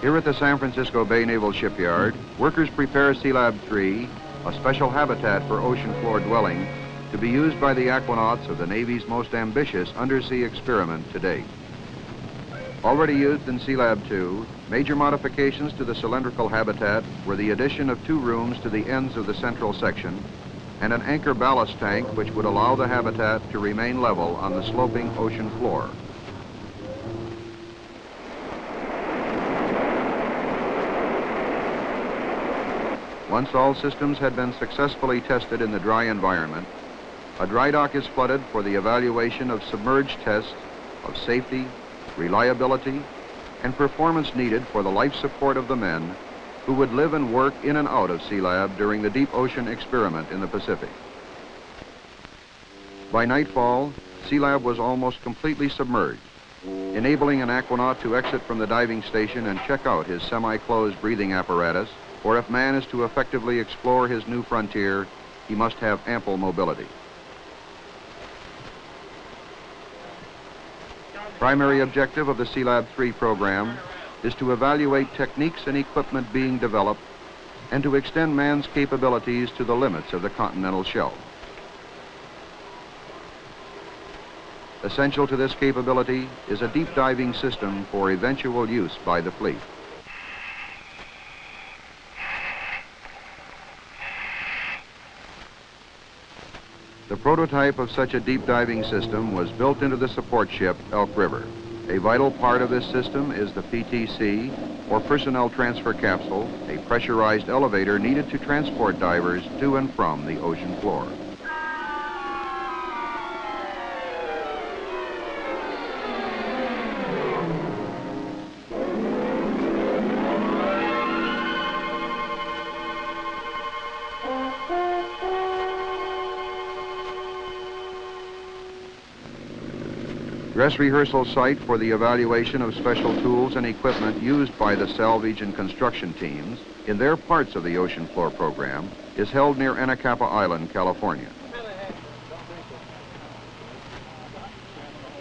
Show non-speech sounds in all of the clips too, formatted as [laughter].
Here at the San Francisco Bay Naval Shipyard, workers prepare Sealab 3, a special habitat for ocean floor dwelling, to be used by the aquanauts of the Navy's most ambitious undersea experiment to date. Already used in Sealab 2, major modifications to the cylindrical habitat were the addition of two rooms to the ends of the central section and an anchor ballast tank which would allow the habitat to remain level on the sloping ocean floor. Once all systems had been successfully tested in the dry environment, a dry dock is flooded for the evaluation of submerged tests of safety, reliability, and performance needed for the life support of the men who would live and work in and out of Sealab during the deep ocean experiment in the Pacific. By nightfall, Sealab was almost completely submerged, enabling an aquanaut to exit from the diving station and check out his semi-closed breathing apparatus, or if man is to effectively explore his new frontier, he must have ample mobility. Primary objective of the Sealab 3 program is to evaluate techniques and equipment being developed and to extend man's capabilities to the limits of the continental shelf. Essential to this capability is a deep diving system for eventual use by the fleet. The prototype of such a deep diving system was built into the support ship Elk River. A vital part of this system is the PTC, or Personnel Transfer Capsule, a pressurized elevator needed to transport divers to and from the ocean floor. Dress rehearsal site for the evaluation of special tools and equipment used by the salvage and construction teams in their parts of the ocean floor program is held near Anacapa Island, California.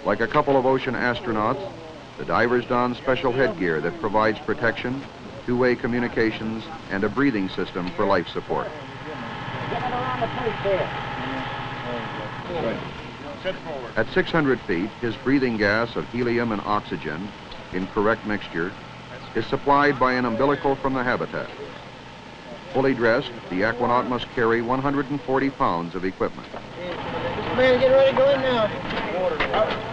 Like a couple of ocean astronauts, the divers don special headgear that provides protection, two-way communications, and a breathing system for life support. At 600 feet, his breathing gas of helium and oxygen, in correct mixture, is supplied by an umbilical from the habitat. Fully dressed, the aquanaut must carry 140 pounds of equipment. Man, get ready to go in now.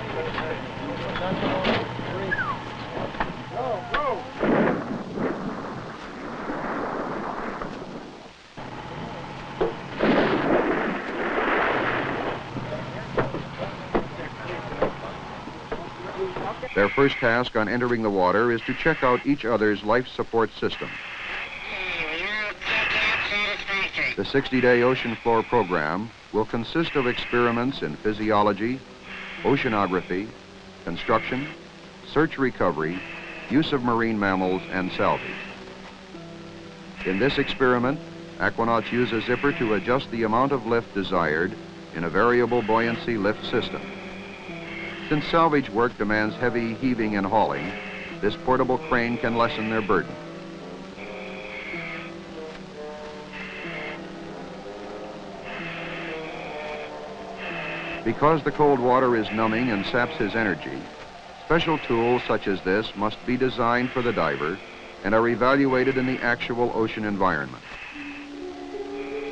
First task on entering the water is to check out each other's life support system. The 60-day ocean floor program will consist of experiments in physiology, oceanography, construction, search recovery, use of marine mammals, and salvage. In this experiment, aquanauts use a zipper to adjust the amount of lift desired in a variable buoyancy lift system. Since salvage work demands heavy heaving and hauling, this portable crane can lessen their burden. Because the cold water is numbing and saps his energy, special tools such as this must be designed for the diver and are evaluated in the actual ocean environment.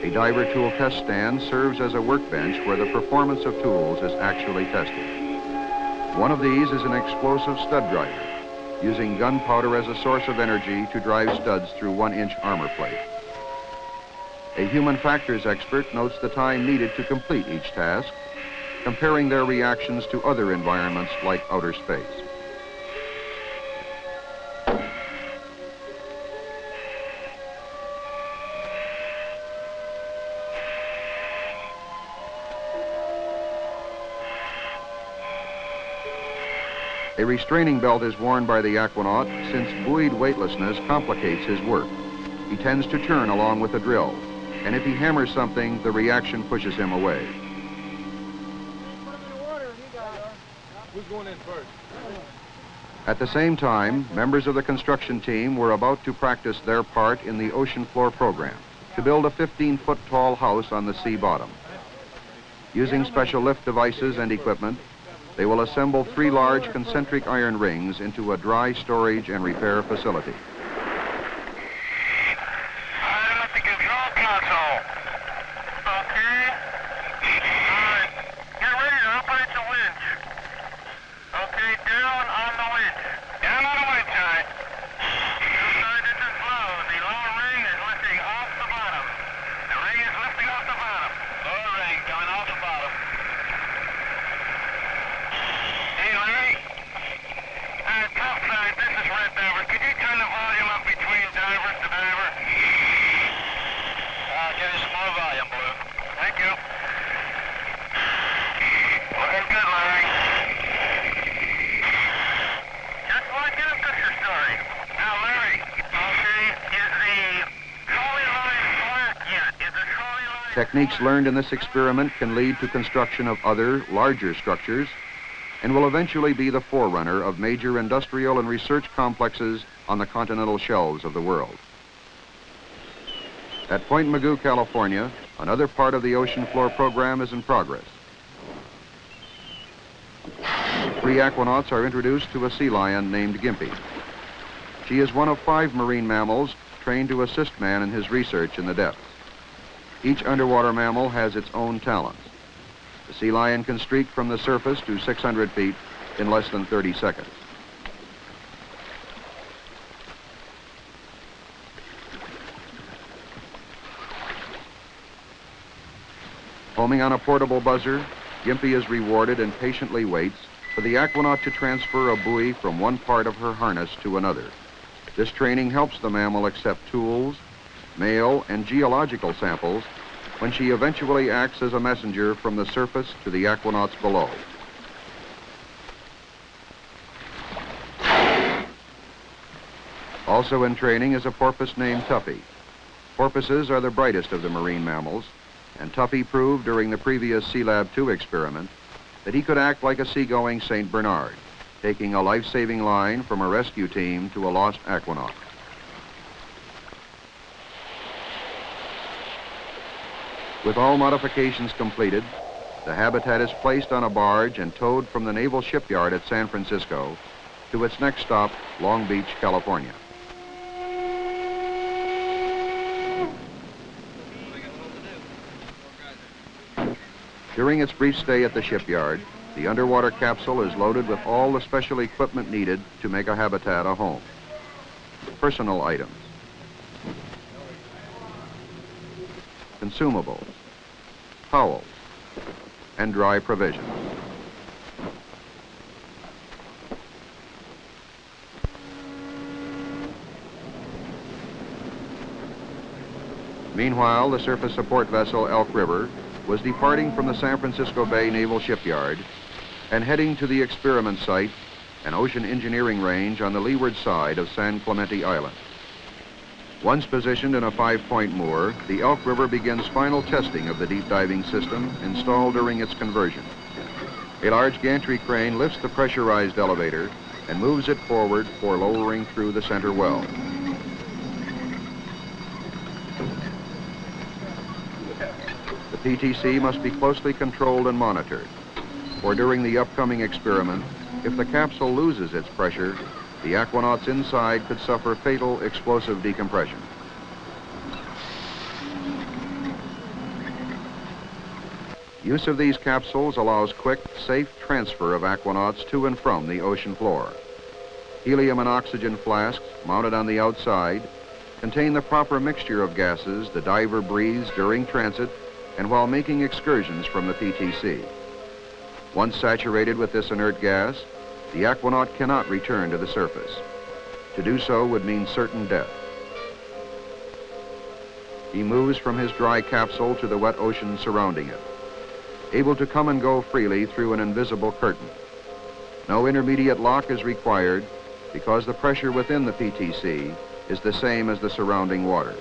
A diver tool test stand serves as a workbench where the performance of tools is actually tested. One of these is an explosive stud driver, using gunpowder as a source of energy to drive studs through one-inch armor plate. A human factors expert notes the time needed to complete each task, comparing their reactions to other environments like outer space. A restraining belt is worn by the aquanaut since buoyed weightlessness complicates his work. He tends to turn along with the drill, and if he hammers something, the reaction pushes him away. At the same time, members of the construction team were about to practice their part in the ocean floor program to build a 15-foot tall house on the sea bottom. Using special lift devices and equipment, they will assemble three large concentric iron rings into a dry storage and repair facility. I'm at the control console. Okay. All right. Get ready to operate the winch. Okay, down on the winch. Down on the winch, all right. Sorry, this is low. The lower ring is lifting off the bottom. The ring is lifting off the bottom. Lower ring coming off the bottom. Hey, Larry. Uh, topside, this is Red Diver. Could you turn the volume up between diver to diver? Uh, give us more volume, Blue. Thank you. Looking good, Larry. Just want to get a picture story. Now, Larry, okay, is the trolley line flat yet? Is the trolley line... Techniques learned in this experiment can lead to construction of other, larger structures and will eventually be the forerunner of major industrial and research complexes on the continental shelves of the world. At Point Mugu, California, another part of the ocean floor program is in progress. Three aquanauts are introduced to a sea lion named Gimpy. She is one of five marine mammals trained to assist man in his research in the depths. Each underwater mammal has its own talents. The sea lion can streak from the surface to 600 feet in less than 30 seconds. Homing on a portable buzzer, Gimpy is rewarded and patiently waits for the aquanaut to transfer a buoy from one part of her harness to another. This training helps the mammal accept tools, mail, and geological samples when she eventually acts as a messenger from the surface to the aquanauts below. Also in training is a porpoise named Tuffy. Porpoises are the brightest of the marine mammals, and Tuffy proved during the previous Sea Lab 2 experiment that he could act like a seagoing St. Bernard, taking a life-saving line from a rescue team to a lost aquanaut. With all modifications completed, the habitat is placed on a barge and towed from the Naval Shipyard at San Francisco to its next stop, Long Beach, California. During its brief stay at the shipyard, the underwater capsule is loaded with all the special equipment needed to make a habitat a home. Personal items, consumables, towels, and dry provisions. Meanwhile, the surface support vessel Elk River was departing from the San Francisco Bay Naval Shipyard and heading to the experiment site, an ocean engineering range on the leeward side of San Clemente Island. Once positioned in a five-point moor, the Elk River begins final testing of the deep diving system installed during its conversion. A large gantry crane lifts the pressurized elevator and moves it forward for lowering through the center well. The PTC must be closely controlled and monitored, for during the upcoming experiment, if the capsule loses its pressure, the aquanauts inside could suffer fatal explosive decompression. Use of these capsules allows quick, safe transfer of aquanauts to and from the ocean floor. Helium and oxygen flasks mounted on the outside contain the proper mixture of gases the diver breathes during transit and while making excursions from the PTC. Once saturated with this inert gas, the aquanaut cannot return to the surface. To do so would mean certain death. He moves from his dry capsule to the wet ocean surrounding it, able to come and go freely through an invisible curtain. No intermediate lock is required because the pressure within the PTC is the same as the surrounding water.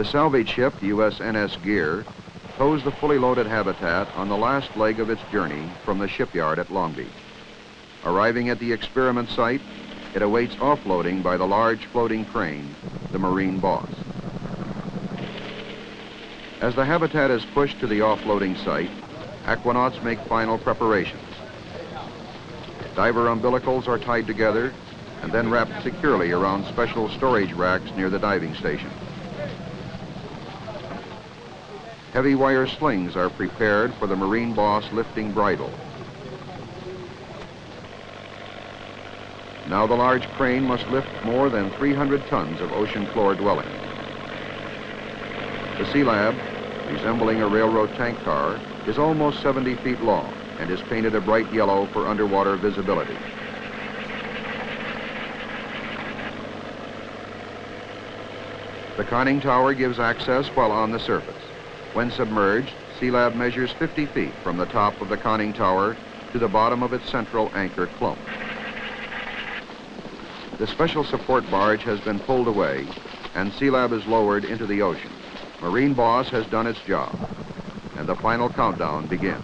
The salvage ship, USNS Gear, tows the fully loaded habitat on the last leg of its journey from the shipyard at Long Beach. Arriving at the experiment site, it awaits offloading by the large floating crane, the Marine Boss. As the habitat is pushed to the offloading site, aquanauts make final preparations. Diver umbilicals are tied together and then wrapped securely around special storage racks near the diving station. Heavy wire slings are prepared for the Marine Boss lifting bridle. Now the large crane must lift more than 300 tons of ocean floor dwelling. The Sea Lab, resembling a railroad tank car, is almost 70 feet long and is painted a bright yellow for underwater visibility. The conning tower gives access while on the surface. When submerged, Sealab measures 50 feet from the top of the conning tower to the bottom of its central anchor clump. The special support barge has been pulled away and Sealab is lowered into the ocean. Marine Boss has done its job and the final countdown begins.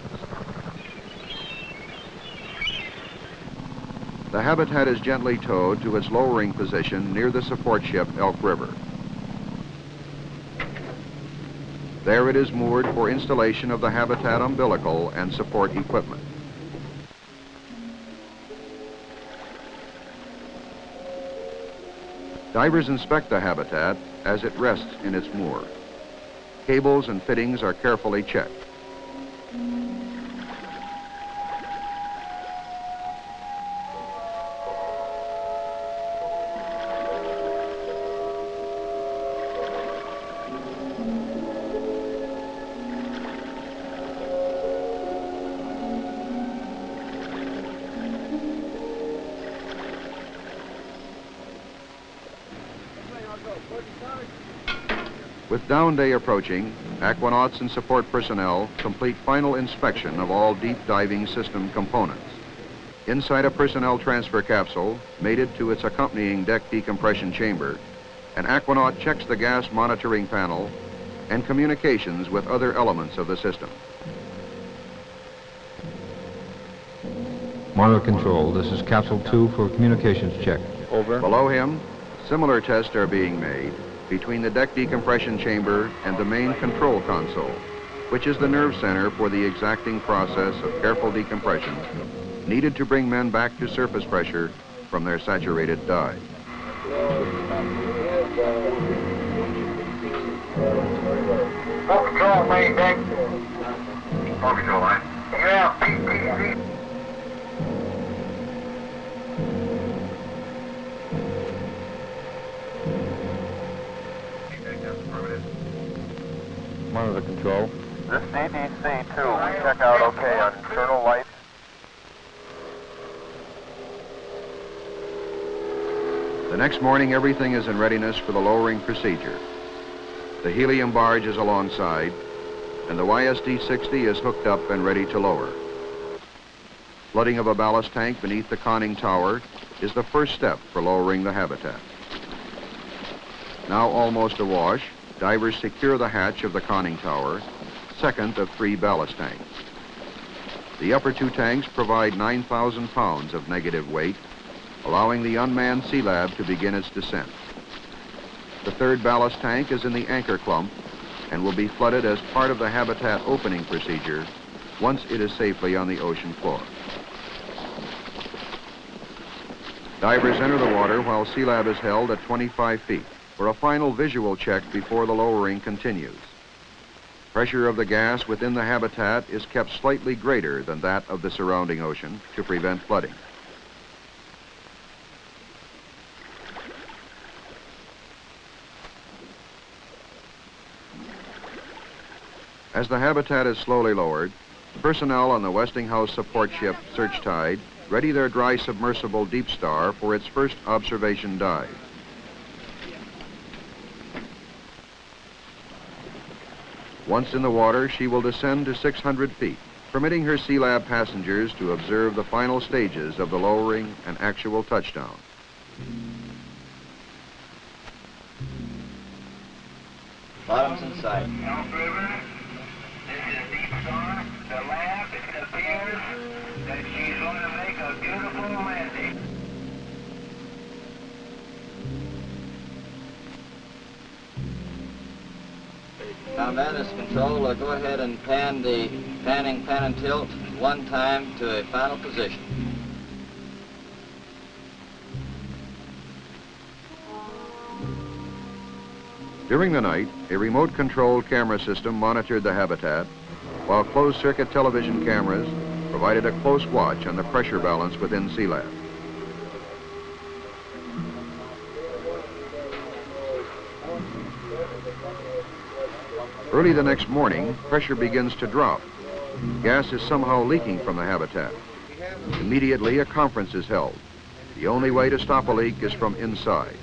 The habitat is gently towed to its lowering position near the support ship Elk River. There it is moored for installation of the habitat umbilical and support equipment. Divers inspect the habitat as it rests in its moor. Cables and fittings are carefully checked. Down day approaching, aquanauts and support personnel complete final inspection of all deep diving system components. Inside a personnel transfer capsule, mated to its accompanying deck decompression chamber, an aquanaut checks the gas monitoring panel and communications with other elements of the system. Monitor control, this is capsule two for communications check. Over. Below him, similar tests are being made between the deck decompression chamber and the main control console, which is the nerve center for the exacting process of careful decompression needed to bring men back to surface pressure from their saturated dive. Control, main deck. Control line. Yeah, PTC. Monitor control. This DDC-2, we check out okay on internal lights. The next morning, everything is in readiness for the lowering procedure. The helium barge is alongside, and the YSD-60 is hooked up and ready to lower. Flooding of a ballast tank beneath the conning tower is the first step for lowering the habitat. Now almost awash, divers secure the hatch of the conning tower, second of three ballast tanks. The upper two tanks provide 9,000 pounds of negative weight, allowing the unmanned Sealab to begin its descent. The third ballast tank is in the anchor clump and will be flooded as part of the habitat opening procedure once it is safely on the ocean floor. Divers enter the water while Sealab is held at 25 feet for a final visual check before the lowering continues. Pressure of the gas within the habitat is kept slightly greater than that of the surrounding ocean to prevent flooding. As the habitat is slowly lowered, personnel on the Westinghouse support ship Search Tide ready their dry submersible Deep Star for its first observation dive. Once in the water, she will descend to 600 feet, permitting her Sealab passengers to observe the final stages of the lowering and actual touchdown. Bottom's in sight. North River, this is Deep Star. The lab, Is control. Uh, go ahead and pan the panning pan and tilt one time to a final position. During the night, a remote-controlled camera system monitored the habitat, while closed-circuit television cameras provided a close watch on the pressure balance within Sealab. Early the next morning, pressure begins to drop. Gas is somehow leaking from the habitat. Immediately, a conference is held. The only way to stop a leak is from inside.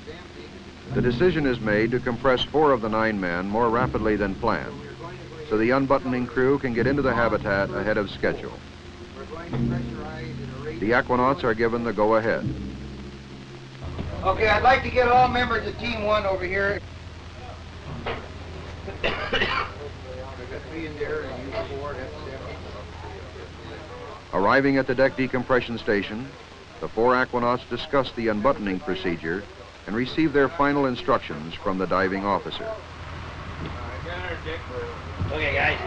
The decision is made to compress four of the nine men more rapidly than planned, so the unbuttoning crew can get into the habitat ahead of schedule. The aquanauts are given the go-ahead. Okay, I'd like to get all members of Team One over here. Me in there and you four, that's seven. [coughs] Arriving at the deck decompression station, the four aquanauts discuss the unbuttoning procedure and receive their final instructions from the diving officer. Okay, guys.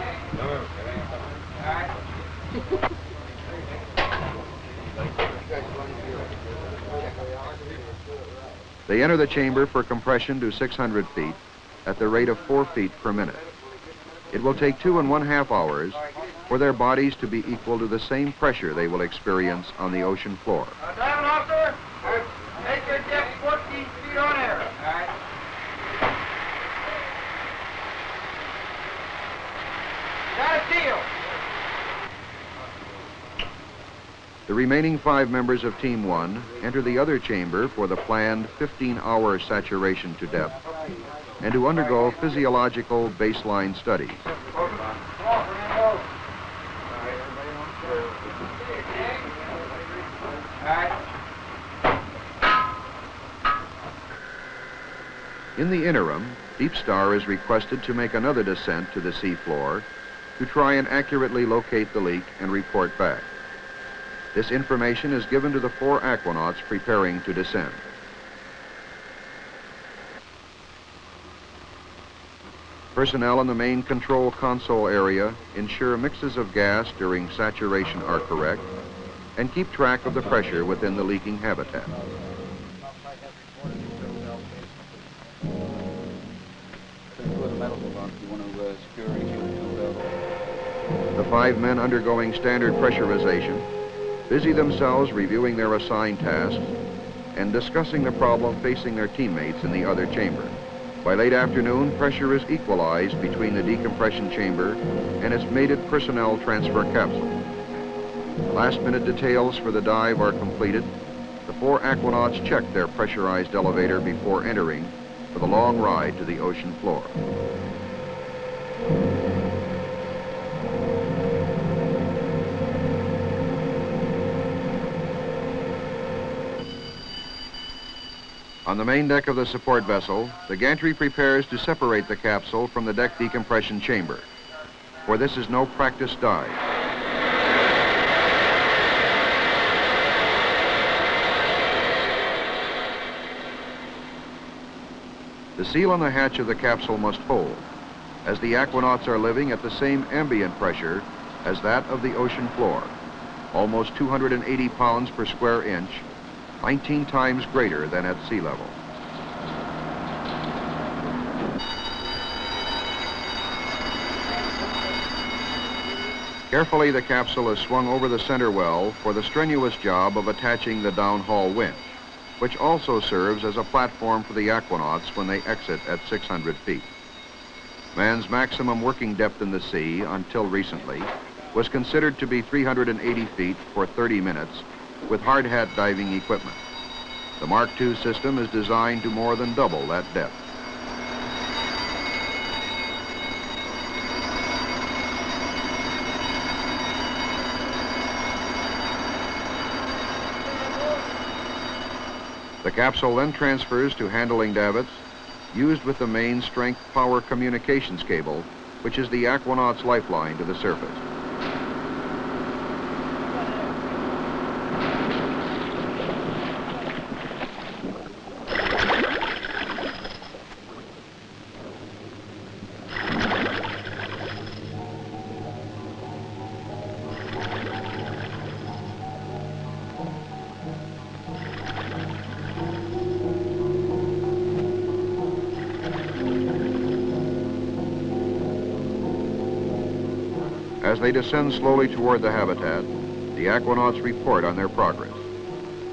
They enter the chamber for compression to 600 feet at the rate of four feet per minute. It will take two and one half hours for their bodies to be equal to the same pressure they will experience on the ocean floor. Uh, officer, make your depth 14 feet on air. Right. Got a deal. The remaining five members of Team 1 enter the other chamber for the planned 15-hour saturation to depth and to undergo physiological baseline studies. In the interim, Deep Star is requested to make another descent to the seafloor to try and accurately locate the leak and report back. This information is given to the four aquanauts preparing to descend. Personnel in the main control console area ensure mixes of gas during saturation are correct and keep track of the pressure within the leaking habitat. The five men undergoing standard pressurization busy themselves reviewing their assigned tasks and discussing the problem facing their teammates in the other chamber. By late afternoon, pressure is equalized between the decompression chamber and its mated personnel transfer capsule. Last minute details for the dive are completed. The four aquanauts check their pressurized elevator before entering for the long ride to the ocean floor. On the main deck of the support vessel, the gantry prepares to separate the capsule from the deck decompression chamber, for this is no practice dive. The seal on the hatch of the capsule must hold, as the aquanauts are living at the same ambient pressure as that of the ocean floor, almost 280 pounds per square inch 19 times greater than at sea level. Carefully, the capsule is swung over the center well for the strenuous job of attaching the downhaul winch, which also serves as a platform for the aquanauts when they exit at 600 feet. Man's maximum working depth in the sea, until recently, was considered to be 380 feet for 30 minutes with hard hat diving equipment. The Mark II system is designed to more than double that depth. The capsule then transfers to handling davits used with the main strength power communications cable, which is the Aquanaut's lifeline to the surface. They descend slowly toward the habitat, the aquanauts report on their progress.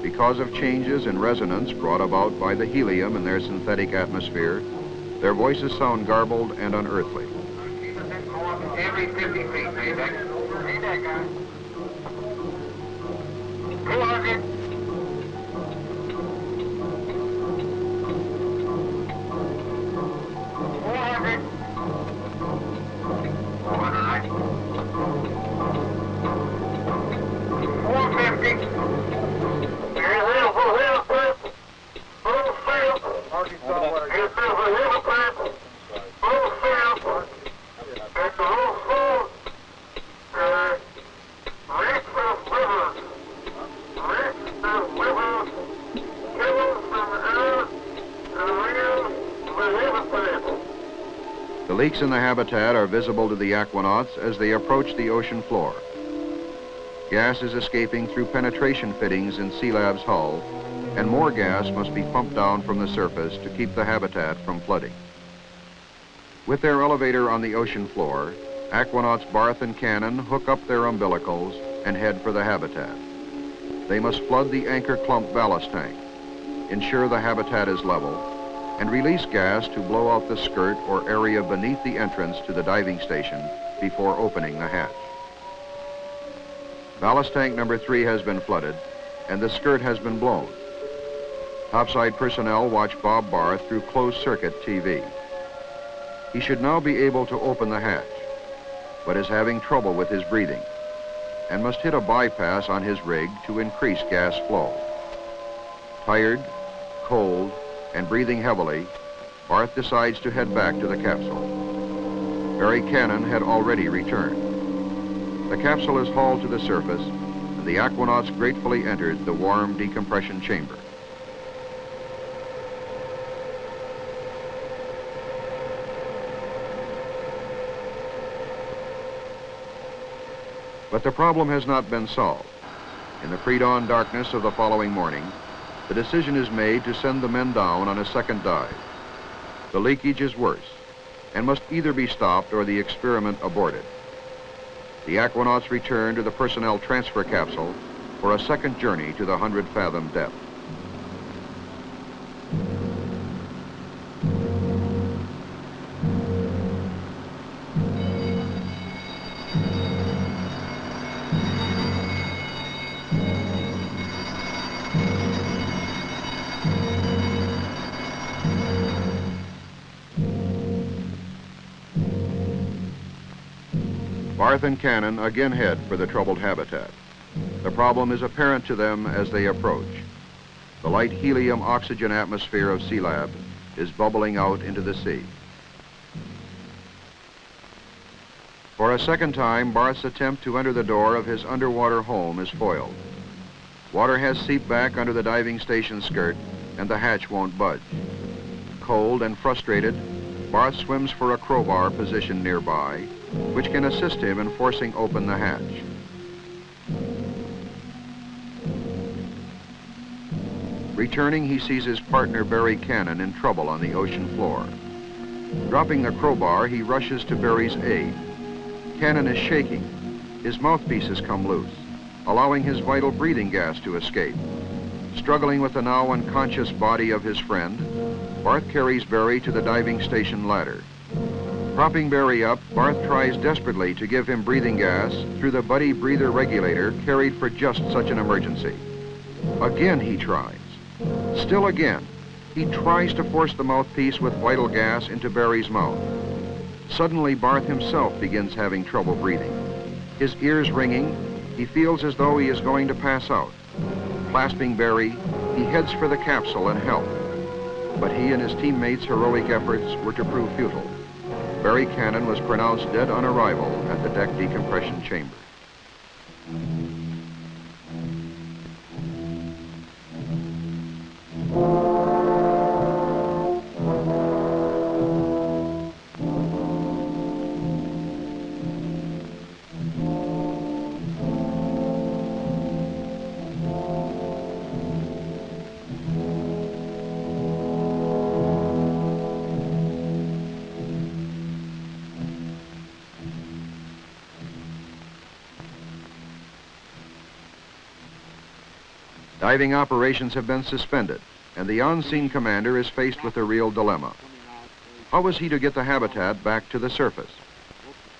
Because of changes in resonance brought about by the helium in their synthetic atmosphere, their voices sound garbled and unearthly. Every 50 feet, leaks in the habitat are visible to the aquanauts as they approach the ocean floor. Gas is escaping through penetration fittings in Sea-Lab's hull, and more gas must be pumped down from the surface to keep the habitat from flooding. With their elevator on the ocean floor, aquanauts Barth and Cannon hook up their umbilicals and head for the habitat. They must flood the anchor clump ballast tank, ensure the habitat is level, and release gas to blow out the skirt or area beneath the entrance to the diving station before opening the hatch. Ballast tank number three has been flooded, and the skirt has been blown. Topside personnel watch Bob Barth through closed-circuit TV. He should now be able to open the hatch, but is having trouble with his breathing, and must hit a bypass on his rig to increase gas flow. Tired, cold, and breathing heavily, Barth decides to head back to the capsule. Berry Cannon had already returned. The capsule is hauled to the surface, and the aquanauts gratefully entered the warm decompression chamber. But the problem has not been solved. In the pre-dawn darkness of the following morning, the decision is made to send the men down on a second dive. The leakage is worse and must either be stopped or the experiment aborted. The aquanauts return to the personnel transfer capsule for a second journey to the 100 fathom depth. And Cannon again head for the troubled habitat. The problem is apparent to them as they approach. The light helium-oxygen atmosphere of Sea-Lab is bubbling out into the sea. For a second time, Barth's attempt to enter the door of his underwater home is foiled. Water has seeped back under the diving station skirt, and the hatch won't budge. Cold and frustrated, Barth swims for a crowbar positioned nearby, which can assist him in forcing open the hatch. Returning, he sees his partner Berry Cannon in trouble on the ocean floor. Dropping the crowbar, he rushes to Berry's aid. Cannon is shaking. His mouthpiece has come loose, allowing his vital breathing gas to escape. Struggling with the now unconscious body of his friend, Barth carries Berry to the diving station ladder. Propping Berry up, Barth tries desperately to give him breathing gas through the buddy breather regulator carried for just such an emergency. Again he tries. Still again, he tries to force the mouthpiece with vital gas into Berry's mouth. Suddenly, Barth himself begins having trouble breathing. His ears ringing, he feels as though he is going to pass out. Clasping Berry, he heads for the capsule and help. but he and his teammates' heroic efforts were to prove futile. Berry Cannon was pronounced dead on arrival at the deck decompression chamber. Diving operations have been suspended, and the on-scene commander is faced with a real dilemma. How was he to get the habitat back to the surface?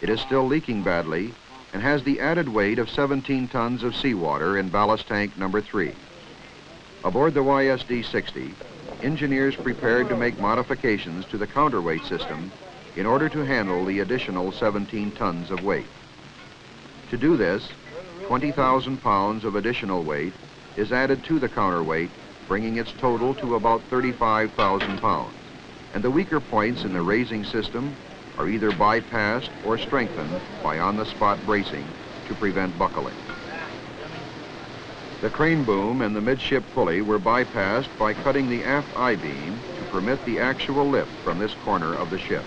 It is still leaking badly and has the added weight of 17 tons of seawater in ballast tank number three. Aboard the YSD-60, engineers prepared to make modifications to the counterweight system in order to handle the additional 17 tons of weight. To do this, 20,000 pounds of additional weight is added to the counterweight, bringing its total to about 35,000 pounds. And the weaker points in the raising system are either bypassed or strengthened by on-the-spot bracing to prevent buckling. The crane boom and the midship pulley were bypassed by cutting the aft I-beam to permit the actual lift from this corner of the ship.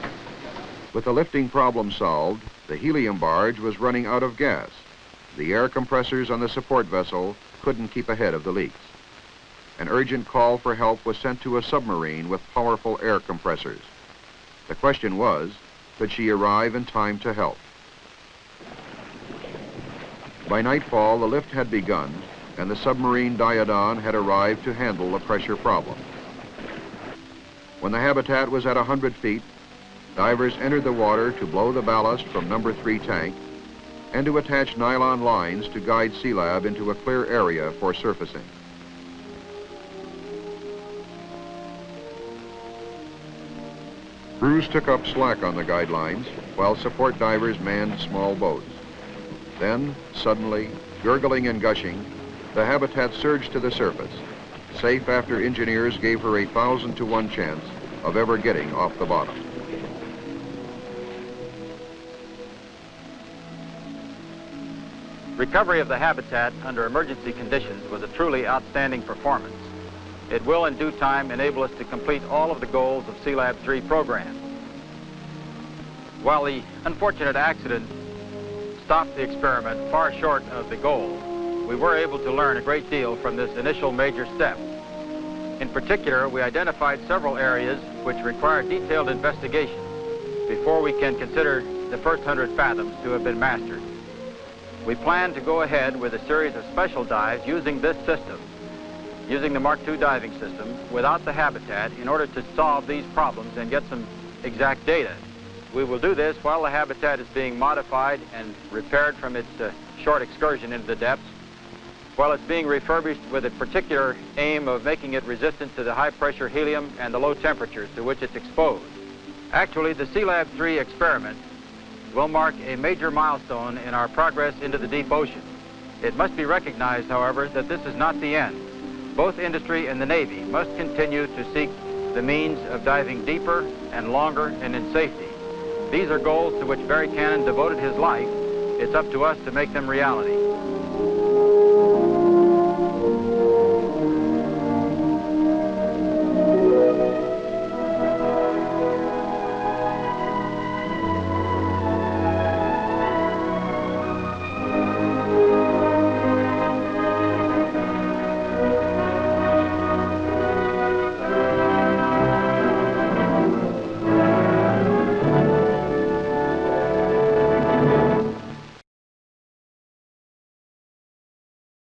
With the lifting problem solved, the helium barge was running out of gas. The air compressors on the support vessel couldn't keep ahead of the leaks. An urgent call for help was sent to a submarine with powerful air compressors. The question was, could she arrive in time to help? By nightfall, the lift had begun, and the submarine Diodon had arrived to handle the pressure problem. When the habitat was at 100 feet, divers entered the water to blow the ballast from number three tank and to attach nylon lines to guide Sealab into a clear area for surfacing. Crews took up slack on the guidelines while support divers manned small boats. Then, suddenly, gurgling and gushing, the habitat surged to the surface, safe after engineers gave her a thousand to one chance of ever getting off the bottom. Recovery of the habitat under emergency conditions was a truly outstanding performance. It will in due time enable us to complete all of the goals of Sealab 3 program. While the unfortunate accident stopped the experiment far short of the goal, we were able to learn a great deal from this initial major step. In particular, we identified several areas which require detailed investigation before we can consider the first 100 fathoms to have been mastered. We plan to go ahead with a series of special dives using this system, using the Mark II diving system without the habitat in order to solve these problems and get some exact data. We will do this while the habitat is being modified and repaired from its uh, short excursion into the depths, while it's being refurbished with a particular aim of making it resistant to the high pressure helium and the low temperatures to which it's exposed. Actually, the Sealab 3 experiment will mark a major milestone in our progress into the deep ocean. It must be recognized, however, that this is not the end. Both industry and the Navy must continue to seek the means of diving deeper and longer and in safety. These are goals to which Berry Cannon devoted his life. It's up to us to make them reality.